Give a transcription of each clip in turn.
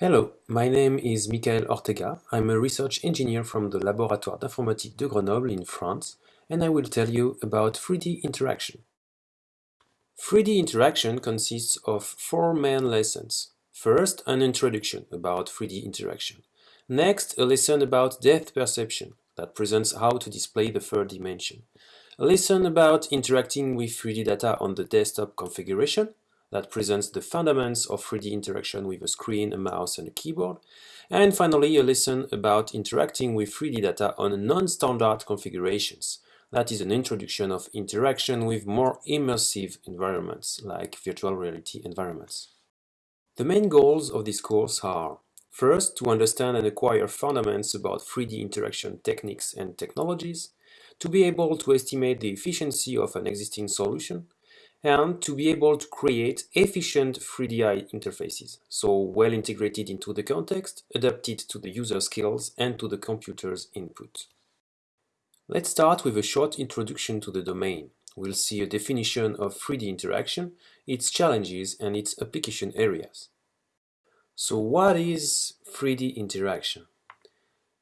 Hello, my name is Michael Ortega. I'm a research engineer from the Laboratoire d'Informatique de Grenoble in France, and I will tell you about 3D interaction. 3D interaction consists of four main lessons. First, an introduction about 3D interaction. Next, a lesson about depth perception that presents how to display the third dimension. A lesson about interacting with 3D data on the desktop configuration that presents the fundamentals of 3D interaction with a screen, a mouse and a keyboard. And finally, a lesson about interacting with 3D data on non-standard configurations. That is an introduction of interaction with more immersive environments, like virtual reality environments. The main goals of this course are First, to understand and acquire fundamentals about 3D interaction techniques and technologies, to be able to estimate the efficiency of an existing solution, and to be able to create efficient 3DI interfaces, so well integrated into the context, adapted to the user skills and to the computer's input. Let's start with a short introduction to the domain. We'll see a definition of 3D interaction, its challenges and its application areas. So what is 3D interaction?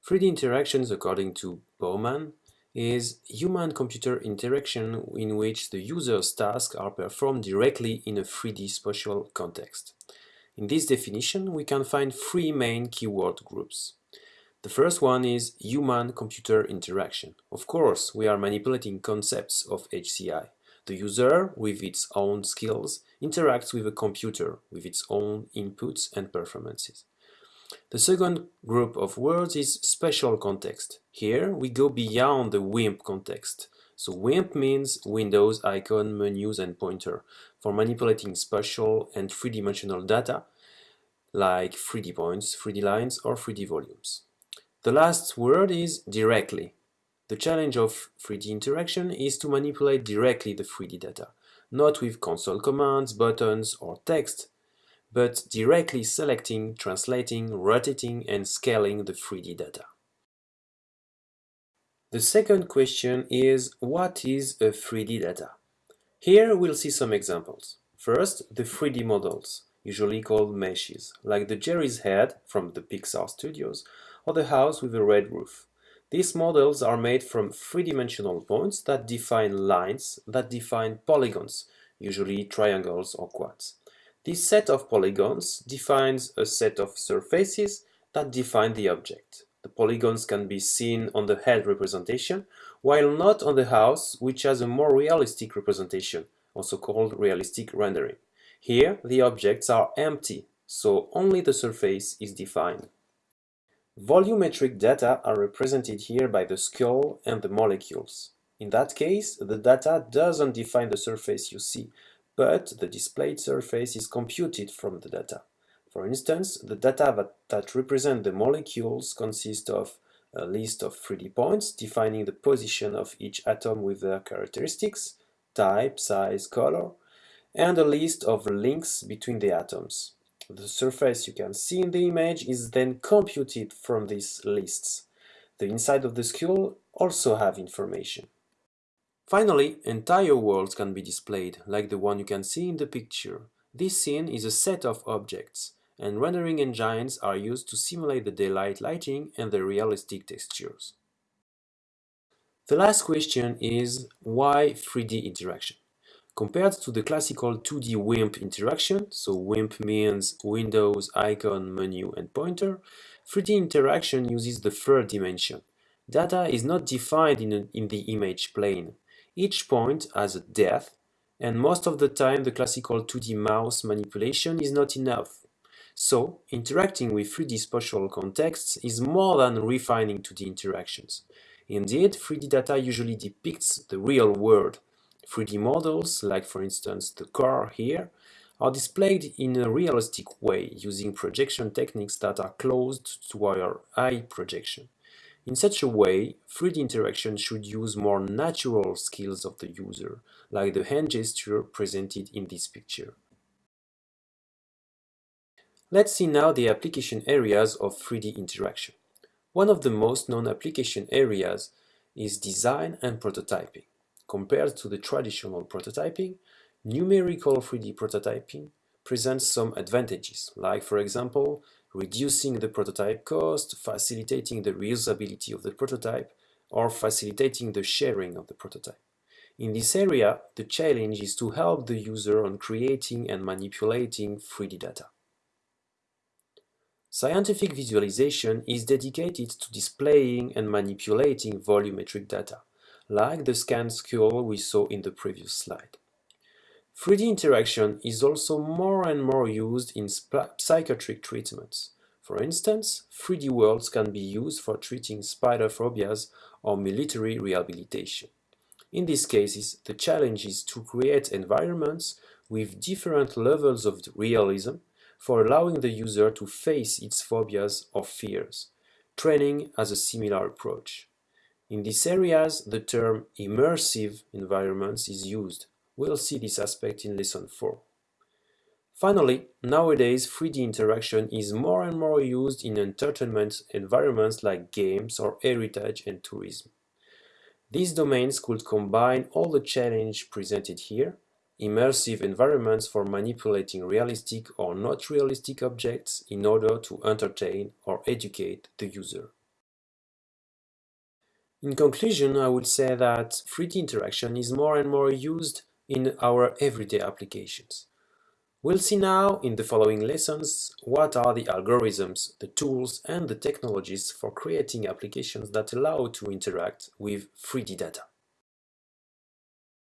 3D interactions, according to Bowman, is human-computer interaction in which the user's tasks are performed directly in a 3D spatial context. In this definition, we can find three main keyword groups. The first one is human-computer interaction. Of course, we are manipulating concepts of HCI. The user, with its own skills, interacts with a computer with its own inputs and performances. The second group of words is spatial context. Here we go beyond the WIMP context. So WIMP means Windows, icon, menus and pointer for manipulating spatial and three-dimensional data like 3D points, 3D lines or 3D volumes. The last word is directly. The challenge of 3D interaction is to manipulate directly the 3D data, not with console commands, buttons or text, but directly selecting, translating, rotating and scaling the 3D data. The second question is, what is a 3D data? Here we'll see some examples. First, the 3D models, usually called meshes, like the Geri's head from the Pixar studios or the house with a red roof. These models are made from three-dimensional points that define lines that define polygons, usually triangles or quads. This set of polygons defines a set of surfaces that define the object. The polygons can be seen on the head representation, while not on the house, which has a more realistic representation, also called realistic rendering. Here, the objects are empty, so only the surface is defined. Volumetric data are represented here by the skull and the molecules. In that case, the data doesn't define the surface you see, but the displayed surface is computed from the data. For instance, the data that, that represent the molecules consist of a list of 3D points defining the position of each atom with their characteristics, type, size, color, and a list of links between the atoms. The surface you can see in the image is then computed from these lists. The inside of the skull also have information. Finally, entire worlds can be displayed, like the one you can see in the picture. This scene is a set of objects, and rendering engines are used to simulate the daylight lighting and the realistic textures. The last question is, why 3D interaction? Compared to the classical 2D WIMP interaction, so WIMP means Windows, icon, menu and pointer, 3D interaction uses the third dimension. Data is not defined in, in the image plane. Each point has a depth, and most of the time the classical 2D mouse manipulation is not enough. So, interacting with 3D spatial contexts is more than refining 2D interactions. Indeed, 3D data usually depicts the real world. 3D models, like for instance the car here, are displayed in a realistic way using projection techniques that are closed to our eye projection. In such a way, 3D interaction should use more natural skills of the user, like the hand gesture presented in this picture. Let's see now the application areas of 3D interaction. One of the most known application areas is design and prototyping. Compared to the traditional prototyping, numerical 3D prototyping presents some advantages, like for example, reducing the prototype cost, facilitating the reusability of the prototype, or facilitating the sharing of the prototype. In this area, the challenge is to help the user on creating and manipulating 3D data. Scientific visualization is dedicated to displaying and manipulating volumetric data, like the scanned skull we saw in the previous slide. 3D interaction is also more and more used in psychiatric treatments. For instance, 3D worlds can be used for treating spider phobias or military rehabilitation. In these cases, the challenge is to create environments with different levels of realism for allowing the user to face its phobias or fears. Training has a similar approach. In these areas, the term immersive environments is used. We'll see this aspect in Lesson 4. Finally, nowadays 3D interaction is more and more used in entertainment environments like games or heritage and tourism. These domains could combine all the challenges presented here, immersive environments for manipulating realistic or not realistic objects in order to entertain or educate the user. In conclusion, I would say that 3D interaction is more and more used in our everyday applications. We'll see now in the following lessons what are the algorithms, the tools and the technologies for creating applications that allow to interact with 3D data.